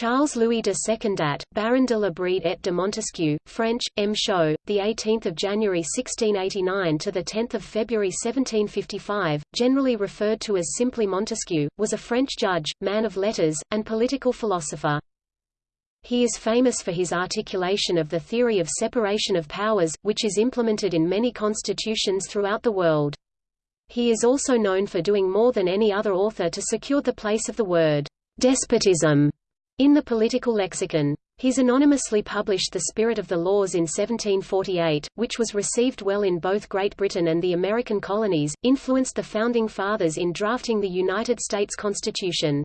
Charles Louis de Secondat, Baron de la Brede et de Montesquieu, French, M. Show, the 18th of January 1689 to the 10th of February 1755, generally referred to as simply Montesquieu, was a French judge, man of letters, and political philosopher. He is famous for his articulation of the theory of separation of powers, which is implemented in many constitutions throughout the world. He is also known for doing more than any other author to secure the place of the word despotism in the political lexicon. He's anonymously published The Spirit of the Laws in 1748, which was received well in both Great Britain and the American colonies, influenced the Founding Fathers in drafting the United States Constitution.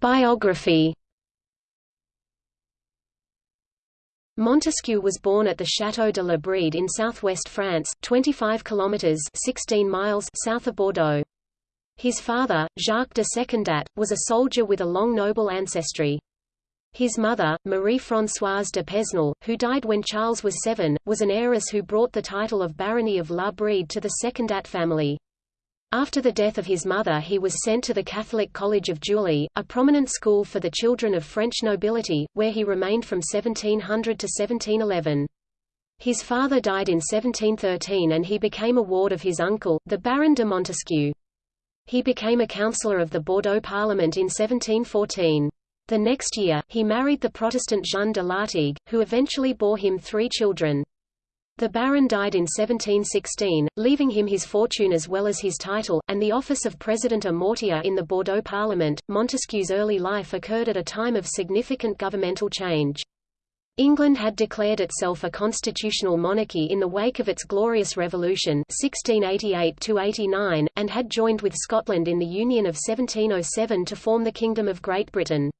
Biography Montesquieu was born at the Château de la Brede in southwest France, 25 kilometers (16 miles) south of Bordeaux. His father, Jacques de Secondat, was a soldier with a long noble ancestry. His mother, Marie-Françoise de Pesnel, who died when Charles was seven, was an heiress who brought the title of Barony of La Brede to the Secondat family. After the death of his mother he was sent to the Catholic College of Juilly, a prominent school for the children of French nobility, where he remained from 1700 to 1711. His father died in 1713 and he became a ward of his uncle, the Baron de Montesquieu. He became a councillor of the Bordeaux Parliament in 1714. The next year, he married the Protestant Jeanne de Lartigue, who eventually bore him three children. The Baron died in 1716, leaving him his fortune as well as his title, and the office of President a Mortier in the Bordeaux Parliament. Montesquieu's early life occurred at a time of significant governmental change. England had declared itself a constitutional monarchy in the wake of its Glorious Revolution 1688 and had joined with Scotland in the Union of 1707 to form the Kingdom of Great Britain.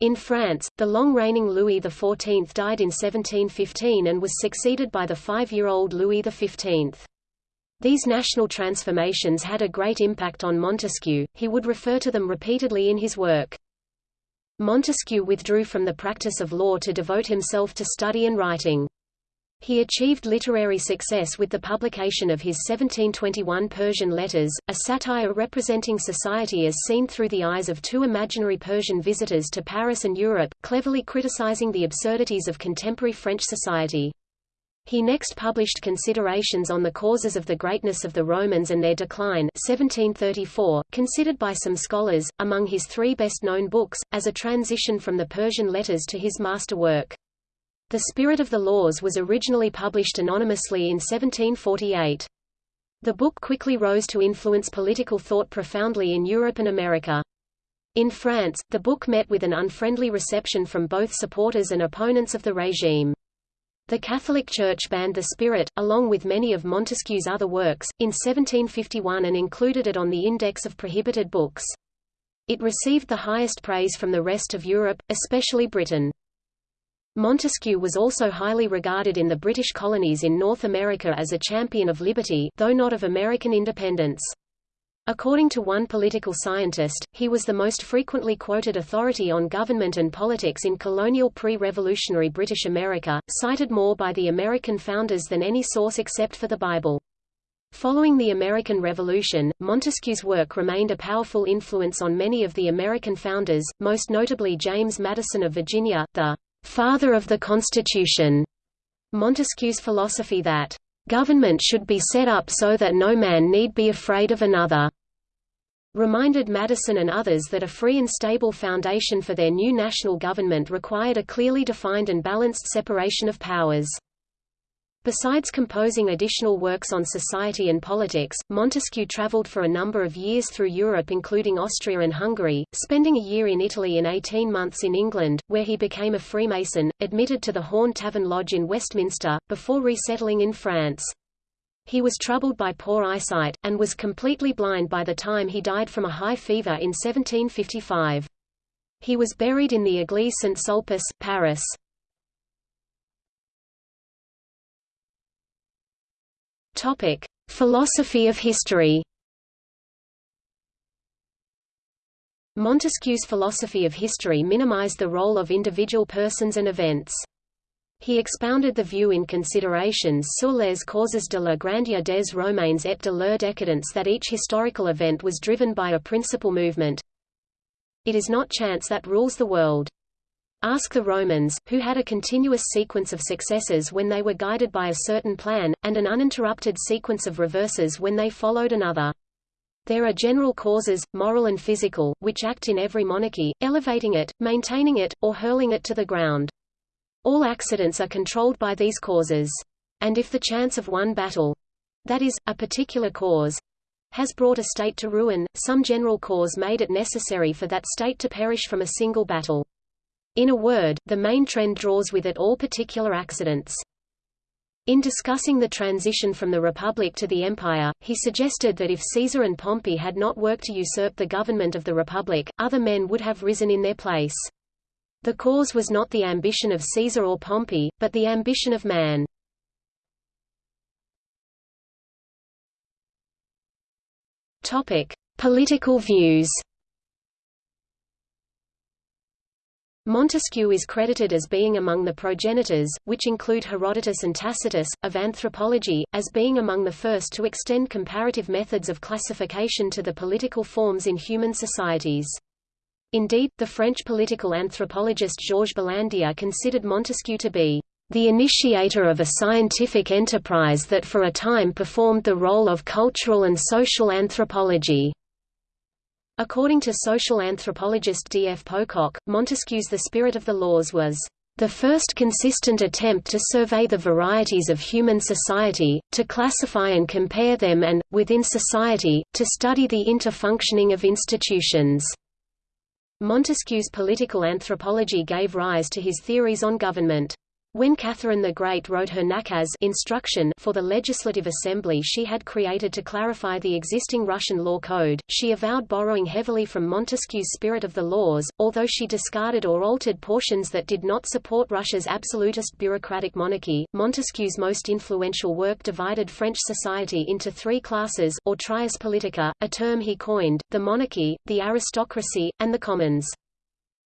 In France, the long-reigning Louis XIV died in 1715 and was succeeded by the five-year-old Louis XV. These national transformations had a great impact on Montesquieu, he would refer to them repeatedly in his work. Montesquieu withdrew from the practice of law to devote himself to study and writing. He achieved literary success with the publication of his 1721 Persian Letters, a satire representing society as seen through the eyes of two imaginary Persian visitors to Paris and Europe, cleverly criticizing the absurdities of contemporary French society. He next published Considerations on the Causes of the Greatness of the Romans and Their Decline 1734, considered by some scholars, among his three best-known books, as a transition from the Persian letters to his masterwork. The Spirit of the Laws was originally published anonymously in 1748. The book quickly rose to influence political thought profoundly in Europe and America. In France, the book met with an unfriendly reception from both supporters and opponents of the regime. The Catholic Church banned The Spirit, along with many of Montesquieu's other works, in 1751 and included it on the Index of Prohibited Books. It received the highest praise from the rest of Europe, especially Britain. Montesquieu was also highly regarded in the British colonies in North America as a champion of liberty though not of American independence. According to one political scientist, he was the most frequently quoted authority on government and politics in colonial pre-revolutionary British America, cited more by the American founders than any source except for the Bible. Following the American Revolution, Montesquieu's work remained a powerful influence on many of the American founders, most notably James Madison of Virginia, the father of the Constitution. Montesquieu's philosophy that government should be set up so that no man need be afraid of another, reminded Madison and others that a free and stable foundation for their new national government required a clearly defined and balanced separation of powers. Besides composing additional works on society and politics, Montesquieu traveled for a number of years through Europe including Austria and Hungary, spending a year in Italy and 18 months in England, where he became a Freemason, admitted to the Horn Tavern Lodge in Westminster, before resettling in France. He was troubled by poor eyesight, and was completely blind by the time he died from a high fever in 1755. He was buried in the Église Saint-Sulpice, Paris. Topic: Philosophy of history. Montesquieu's philosophy of history minimized the role of individual persons and events. He expounded the view in Considerations sur les causes de la grandeur des Romains et de leur décadence that each historical event was driven by a principal movement. It is not chance that rules the world. Ask the Romans, who had a continuous sequence of successes when they were guided by a certain plan, and an uninterrupted sequence of reverses when they followed another. There are general causes, moral and physical, which act in every monarchy, elevating it, maintaining it, or hurling it to the ground. All accidents are controlled by these causes. And if the chance of one battle—that is, a particular cause—has brought a state to ruin, some general cause made it necessary for that state to perish from a single battle. In a word, the main trend draws with it all particular accidents. In discussing the transition from the Republic to the Empire, he suggested that if Caesar and Pompey had not worked to usurp the government of the Republic, other men would have risen in their place. The cause was not the ambition of Caesar or Pompey, but the ambition of man. Topic: Political views. Montesquieu is credited as being among the progenitors, which include Herodotus and Tacitus, of anthropology, as being among the first to extend comparative methods of classification to the political forms in human societies. Indeed, the French political anthropologist Georges Balandier considered Montesquieu to be the initiator of a scientific enterprise that for a time performed the role of cultural and social anthropology. According to social anthropologist D. F. Pocock, Montesquieu's The Spirit of the Laws was the first consistent attempt to survey the varieties of human society, to classify and compare them and, within society, to study the interfunctioning of institutions. Montesquieu's political anthropology gave rise to his theories on government. When Catherine the Great wrote her nakaz instruction for the legislative assembly she had created to clarify the existing Russian law code, she avowed borrowing heavily from Montesquieu's spirit of the laws, although she discarded or altered portions that did not support Russia's absolutist bureaucratic monarchy. Montesquieu's most influential work divided French society into three classes, or trias politica, a term he coined, the monarchy, the aristocracy, and the commons.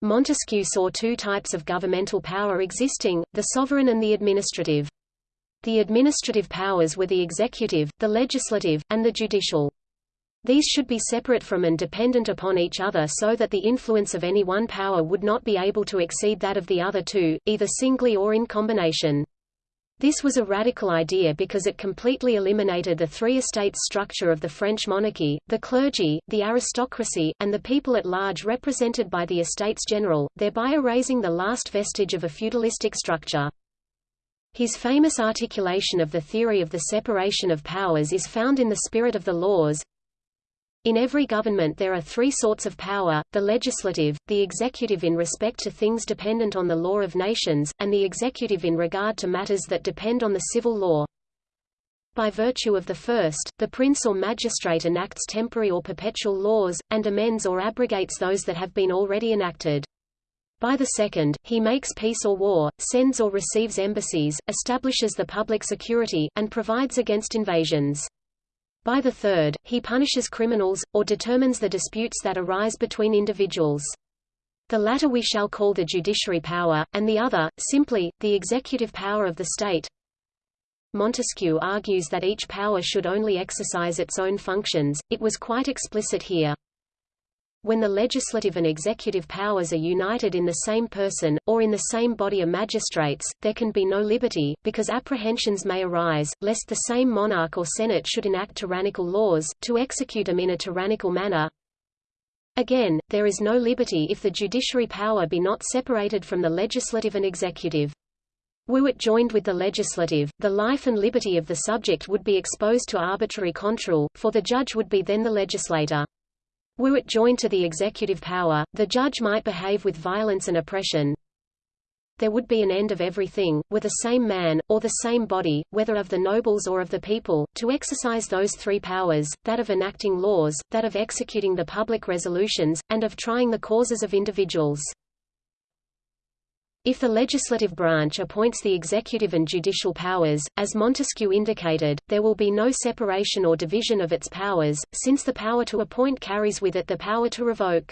Montesquieu saw two types of governmental power existing, the sovereign and the administrative. The administrative powers were the executive, the legislative, and the judicial. These should be separate from and dependent upon each other so that the influence of any one power would not be able to exceed that of the other two, either singly or in combination. This was a radical idea because it completely eliminated the three estates structure of the French monarchy, the clergy, the aristocracy, and the people at large represented by the Estates General, thereby erasing the last vestige of a feudalistic structure. His famous articulation of the theory of the separation of powers is found in the spirit of the laws, in every government there are three sorts of power, the legislative, the executive in respect to things dependent on the law of nations, and the executive in regard to matters that depend on the civil law. By virtue of the first, the prince or magistrate enacts temporary or perpetual laws, and amends or abrogates those that have been already enacted. By the second, he makes peace or war, sends or receives embassies, establishes the public security, and provides against invasions. By the third, he punishes criminals, or determines the disputes that arise between individuals. The latter we shall call the judiciary power, and the other, simply, the executive power of the state. Montesquieu argues that each power should only exercise its own functions, it was quite explicit here. When the legislative and executive powers are united in the same person, or in the same body of magistrates, there can be no liberty, because apprehensions may arise, lest the same monarch or senate should enact tyrannical laws, to execute them in a tyrannical manner. Again, there is no liberty if the judiciary power be not separated from the legislative and executive. Were it joined with the legislative, the life and liberty of the subject would be exposed to arbitrary control, for the judge would be then the legislator. Were it joined to the executive power, the judge might behave with violence and oppression. There would be an end of everything, were the same man, or the same body, whether of the nobles or of the people, to exercise those three powers, that of enacting laws, that of executing the public resolutions, and of trying the causes of individuals. If the legislative branch appoints the executive and judicial powers, as Montesquieu indicated, there will be no separation or division of its powers, since the power to appoint carries with it the power to revoke.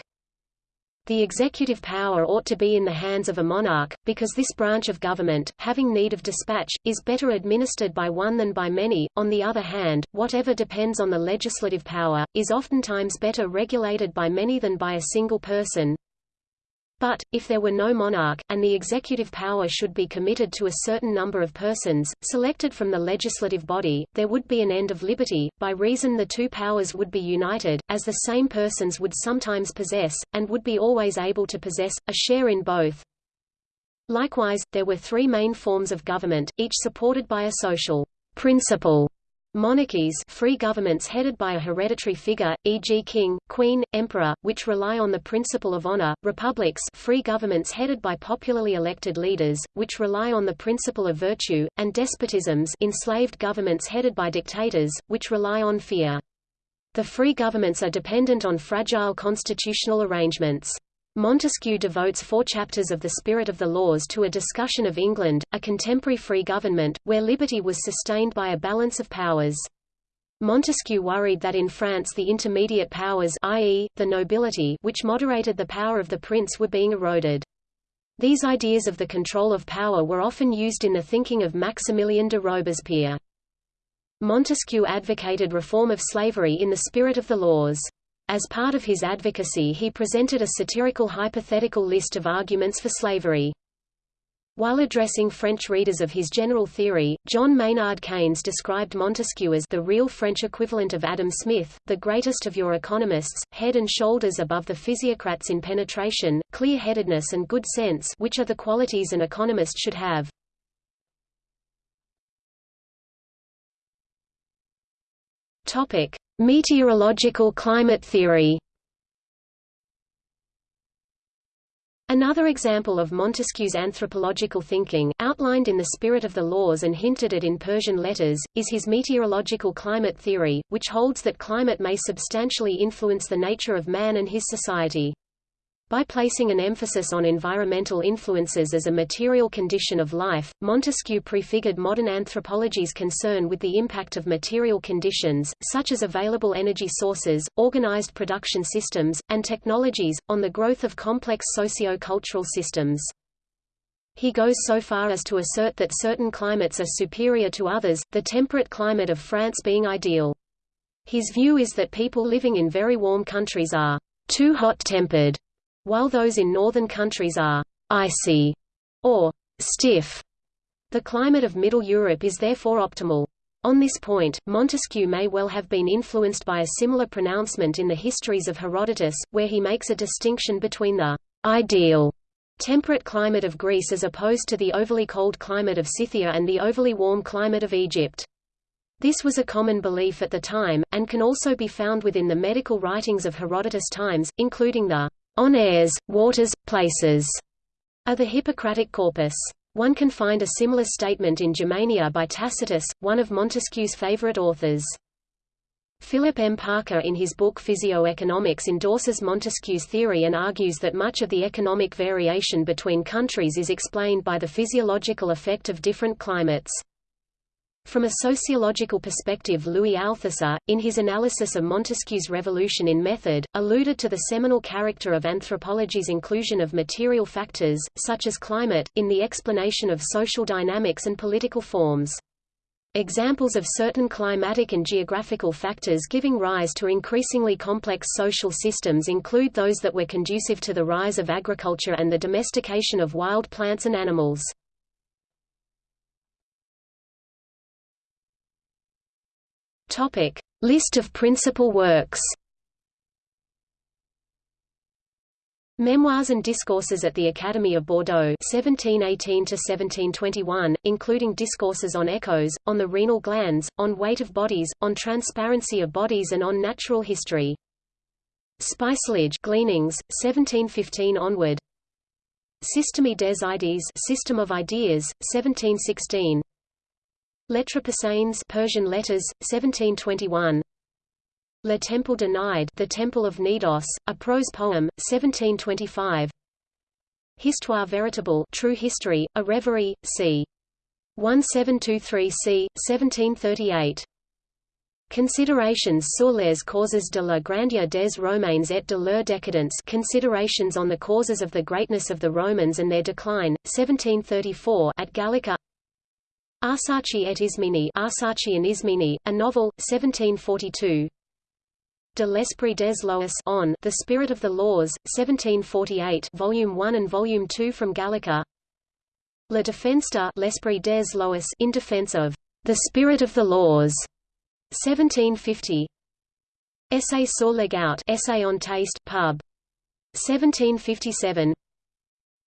The executive power ought to be in the hands of a monarch, because this branch of government, having need of dispatch, is better administered by one than by many. On the other hand, whatever depends on the legislative power, is oftentimes better regulated by many than by a single person. But, if there were no monarch, and the executive power should be committed to a certain number of persons, selected from the legislative body, there would be an end of liberty, by reason the two powers would be united, as the same persons would sometimes possess, and would be always able to possess, a share in both. Likewise, there were three main forms of government, each supported by a social principle Monarchies free governments headed by a hereditary figure, e.g. king, queen, emperor, which rely on the principle of honor, republics free governments headed by popularly elected leaders, which rely on the principle of virtue, and despotisms enslaved governments headed by dictators, which rely on fear. The free governments are dependent on fragile constitutional arrangements. Montesquieu devotes four chapters of The Spirit of the Laws to a discussion of England, a contemporary free government, where liberty was sustained by a balance of powers. Montesquieu worried that in France the intermediate powers i.e., the nobility which moderated the power of the prince were being eroded. These ideas of the control of power were often used in the thinking of Maximilien de Robespierre. Montesquieu advocated reform of slavery in the spirit of the laws. As part of his advocacy he presented a satirical hypothetical list of arguments for slavery. While addressing French readers of his general theory, John Maynard Keynes described Montesquieu as the real French equivalent of Adam Smith, the greatest of your economists, head and shoulders above the physiocrats in penetration, clear-headedness and good sense which are the qualities an economist should have. Topic: Meteorological climate theory Another example of Montesquieu's anthropological thinking, outlined in the spirit of the laws and hinted at in Persian letters, is his meteorological climate theory, which holds that climate may substantially influence the nature of man and his society. By placing an emphasis on environmental influences as a material condition of life, Montesquieu prefigured modern anthropology's concern with the impact of material conditions, such as available energy sources, organized production systems, and technologies, on the growth of complex socio-cultural systems. He goes so far as to assert that certain climates are superior to others, the temperate climate of France being ideal. His view is that people living in very warm countries are too hot-tempered while those in northern countries are icy or stiff. The climate of Middle Europe is therefore optimal. On this point, Montesquieu may well have been influenced by a similar pronouncement in the histories of Herodotus, where he makes a distinction between the ideal temperate climate of Greece as opposed to the overly cold climate of Scythia and the overly warm climate of Egypt. This was a common belief at the time, and can also be found within the medical writings of Herodotus times, including the on airs, waters, places are the Hippocratic corpus. One can find a similar statement in Germania by Tacitus, one of Montesquieu's favorite authors. Philip M. Parker in his book Physioeconomics endorses Montesquieu's theory and argues that much of the economic variation between countries is explained by the physiological effect of different climates. From a sociological perspective Louis Althusser, in his analysis of Montesquieu's revolution in method, alluded to the seminal character of anthropology's inclusion of material factors, such as climate, in the explanation of social dynamics and political forms. Examples of certain climatic and geographical factors giving rise to increasingly complex social systems include those that were conducive to the rise of agriculture and the domestication of wild plants and animals. Topic: List of principal works. Memoirs and Discourses at the Academy of Bordeaux 1718–1721, including discourses on echoes, on the renal glands, on weight of bodies, on transparency of bodies and on natural history. Spicilège Gleanings, 1715 onward Système des idées System of Ideas, 1716 Lettres Persanes Persian letters, 1721. Le Temple de Gnide The Temple of Cnidos, a prose poem, 1725. Histoire véritable True History, a Reverie, c. 1723 c. 1738. Considerations sur les causes de la grandeur des Romains et de leur décadence Considerations on the causes of the greatness of the Romans and their decline, 1734 at Gallica Arsace et Isménie Arsace and Isménie, a novel, 1742 De l'Esprit des Lois on The Spirit of the Laws, 1748 Volume 1 and Volume 2 from Gallica La Défense de l'Esprit des Lois in defense of the Spirit of the Laws 1750 Essai sur le goût Essay on Taste pub. 1757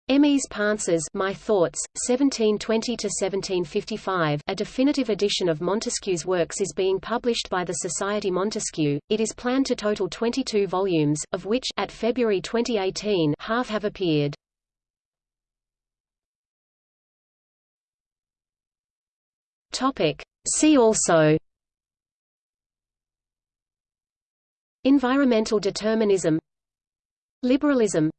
Emmys Pensées My Thoughts 1720 to 1755 A definitive edition of Montesquieu's works is being published by the Society Montesquieu. It is planned to total 22 volumes of which at February 2018 half have appeared. Topic. See also. Environmental determinism. Liberalism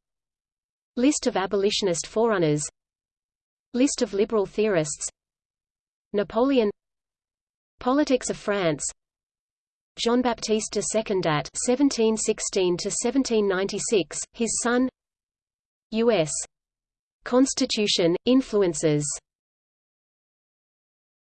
List of abolitionist forerunners List of liberal theorists Napoleon Politics of France Jean-Baptiste de Secondat (1716–1796), his son. U.S. Constitution influences.